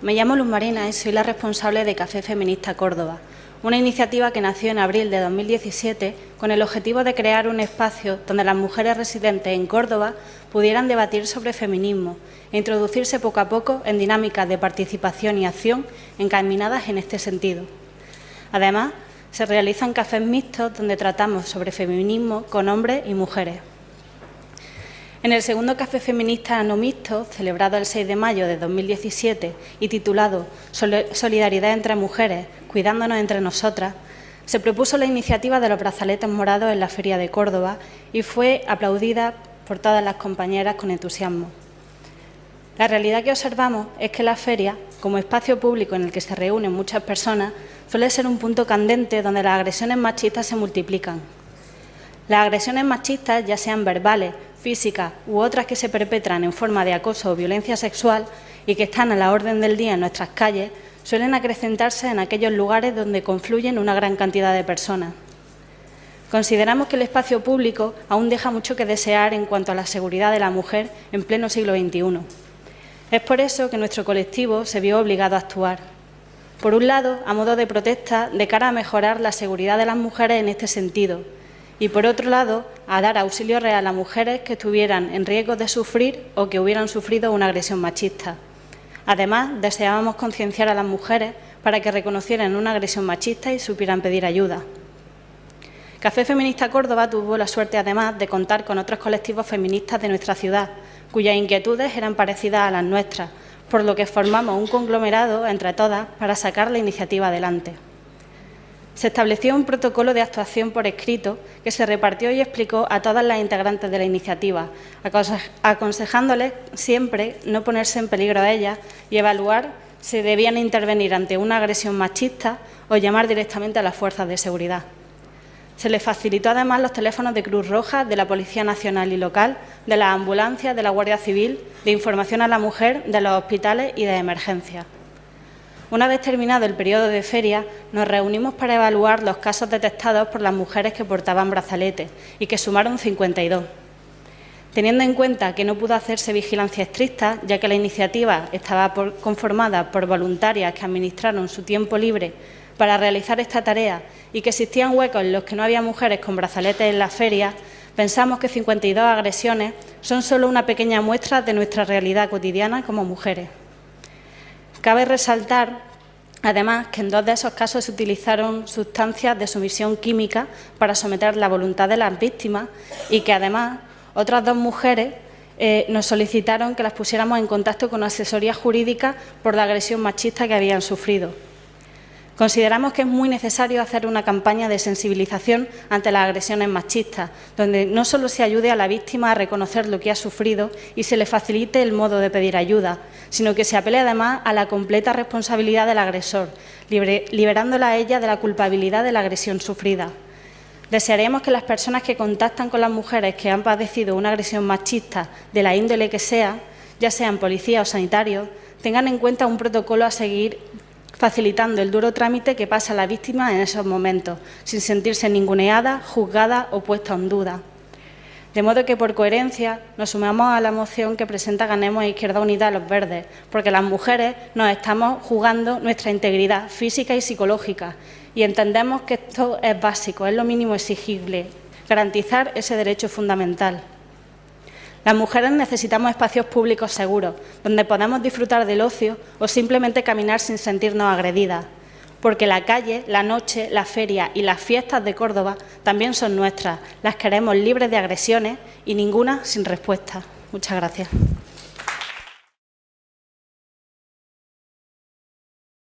Me llamo Luz Marina y soy la responsable de Café Feminista Córdoba, una iniciativa que nació en abril de 2017 con el objetivo de crear un espacio donde las mujeres residentes en Córdoba pudieran debatir sobre feminismo e introducirse poco a poco en dinámicas de participación y acción encaminadas en este sentido. Además, se realizan cafés mixtos donde tratamos sobre feminismo con hombres y mujeres. En el segundo Café Feminista No Mixto, celebrado el 6 de mayo de 2017 y titulado Solidaridad entre mujeres, cuidándonos entre nosotras, se propuso la iniciativa de los brazaletes morados en la Feria de Córdoba y fue aplaudida por todas las compañeras con entusiasmo. La realidad que observamos es que la feria, como espacio público en el que se reúnen muchas personas, suele ser un punto candente donde las agresiones machistas se multiplican. Las agresiones machistas, ya sean verbales, físicas u otras que se perpetran en forma de acoso o violencia sexual y que están a la orden del día en nuestras calles, suelen acrecentarse en aquellos lugares donde confluyen una gran cantidad de personas. Consideramos que el espacio público aún deja mucho que desear en cuanto a la seguridad de la mujer en pleno siglo XXI. Es por eso que nuestro colectivo se vio obligado a actuar. Por un lado, a modo de protesta de cara a mejorar la seguridad de las mujeres en este sentido, y por otro lado, a dar auxilio real a mujeres que estuvieran en riesgo de sufrir o que hubieran sufrido una agresión machista. Además, deseábamos concienciar a las mujeres para que reconocieran una agresión machista y supieran pedir ayuda. Café Feminista Córdoba tuvo la suerte, además, de contar con otros colectivos feministas de nuestra ciudad, cuyas inquietudes eran parecidas a las nuestras, por lo que formamos un conglomerado entre todas para sacar la iniciativa adelante se estableció un protocolo de actuación por escrito que se repartió y explicó a todas las integrantes de la iniciativa, aconsejándoles siempre no ponerse en peligro a ellas y evaluar si debían intervenir ante una agresión machista o llamar directamente a las fuerzas de seguridad. Se les facilitó además los teléfonos de Cruz Roja, de la Policía Nacional y Local, de las ambulancias, de la Guardia Civil, de información a la mujer, de los hospitales y de emergencia. Una vez terminado el periodo de feria, nos reunimos para evaluar los casos detectados por las mujeres que portaban brazaletes y que sumaron 52. Teniendo en cuenta que no pudo hacerse vigilancia estricta, ya que la iniciativa estaba conformada por voluntarias que administraron su tiempo libre para realizar esta tarea y que existían huecos en los que no había mujeres con brazaletes en la feria, pensamos que 52 agresiones son solo una pequeña muestra de nuestra realidad cotidiana como mujeres. Cabe resaltar, además, que en dos de esos casos se utilizaron sustancias de sumisión química para someter la voluntad de las víctimas y que, además, otras dos mujeres eh, nos solicitaron que las pusiéramos en contacto con asesoría jurídica por la agresión machista que habían sufrido. Consideramos que es muy necesario hacer una campaña de sensibilización ante las agresiones machistas, donde no solo se ayude a la víctima a reconocer lo que ha sufrido y se le facilite el modo de pedir ayuda, sino que se apele además a la completa responsabilidad del agresor, liberándola a ella de la culpabilidad de la agresión sufrida. Desearemos que las personas que contactan con las mujeres que han padecido una agresión machista de la índole que sea, ya sean policías o sanitarios, tengan en cuenta un protocolo a seguir facilitando el duro trámite que pasa la víctima en esos momentos, sin sentirse ninguneada, juzgada o puesta en duda. De modo que, por coherencia, nos sumamos a la moción que presenta Ganemos e Izquierda Unida a los Verdes, porque las mujeres nos estamos jugando nuestra integridad física y psicológica y entendemos que esto es básico, es lo mínimo exigible, garantizar ese derecho fundamental. Las mujeres necesitamos espacios públicos seguros, donde podamos disfrutar del ocio o simplemente caminar sin sentirnos agredidas, porque la calle, la noche, la feria y las fiestas de Córdoba también son nuestras. Las queremos libres de agresiones y ninguna sin respuesta. Muchas gracias.